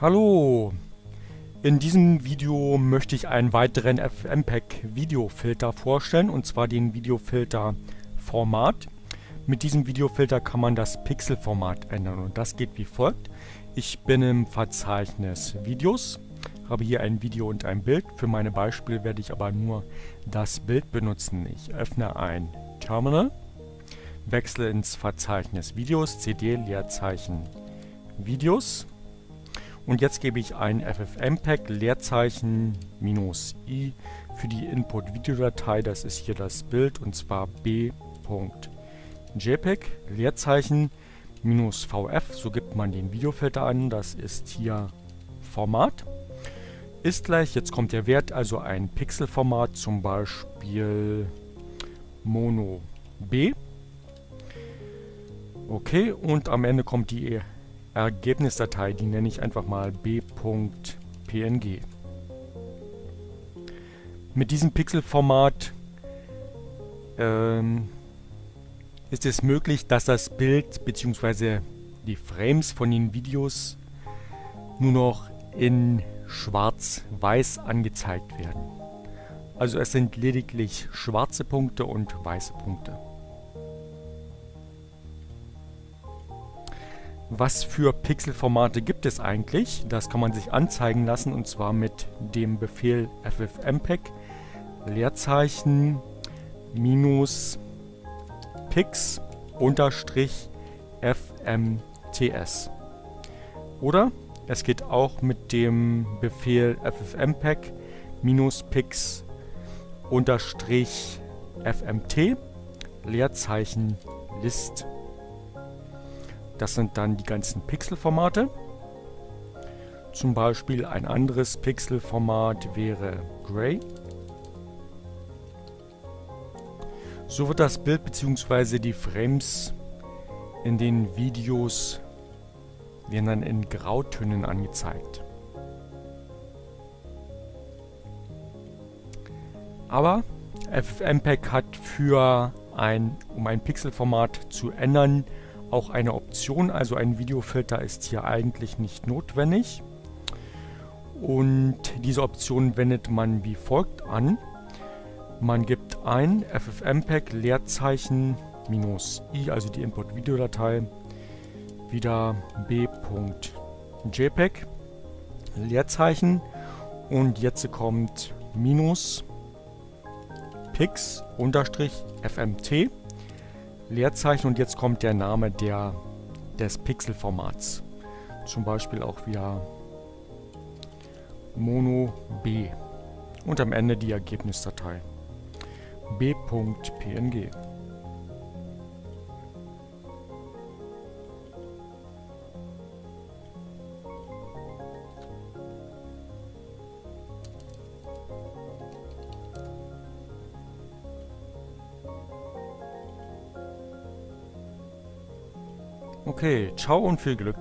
Hallo! In diesem Video möchte ich einen weiteren FMPEG Videofilter vorstellen und zwar den Videofilter Format. Mit diesem Videofilter kann man das Pixelformat ändern und das geht wie folgt. Ich bin im Verzeichnis Videos, habe hier ein Video und ein Bild. Für meine Beispiele werde ich aber nur das Bild benutzen. Ich öffne ein Terminal, wechsle ins Verzeichnis Videos, CD, Leerzeichen Videos und jetzt gebe ich ein FFmpeg Leerzeichen minus i für die Input-Videodatei. Das ist hier das Bild und zwar b.jpg Leerzeichen minus vf. So gibt man den Videofilter an. Das ist hier Format. Ist gleich, jetzt kommt der Wert, also ein Pixelformat, zum Beispiel Mono B. Okay, und am Ende kommt die Ergebnisdatei, die nenne ich einfach mal b.png. Mit diesem Pixelformat ähm, ist es möglich, dass das Bild bzw. die Frames von den Videos nur noch in schwarz-weiß angezeigt werden. Also es sind lediglich schwarze Punkte und weiße Punkte. Was für Pixelformate gibt es eigentlich? Das kann man sich anzeigen lassen und zwar mit dem Befehl ffmpeg Leerzeichen minus pix unterstrich fmts. Oder es geht auch mit dem Befehl ffmpeg minus pix unterstrich fmt Leerzeichen list das sind dann die ganzen Pixelformate. Zum Beispiel ein anderes Pixelformat wäre Gray. So wird das Bild bzw. die Frames in den Videos werden dann in Grautönen angezeigt. Aber FFmpeg hat für ein, um ein Pixelformat zu ändern, auch eine Option, also ein Videofilter ist hier eigentlich nicht notwendig. Und diese Option wendet man wie folgt an. Man gibt ein ffmpeg Leerzeichen minus i, also die Input-Videodatei, wieder b.jpg Leerzeichen und jetzt kommt minus pix unterstrich fmt Leerzeichen und jetzt kommt der Name der, des Pixelformats. Zum Beispiel auch wieder Mono B. Und am Ende die Ergebnisdatei b.png. Okay, ciao und viel Glück.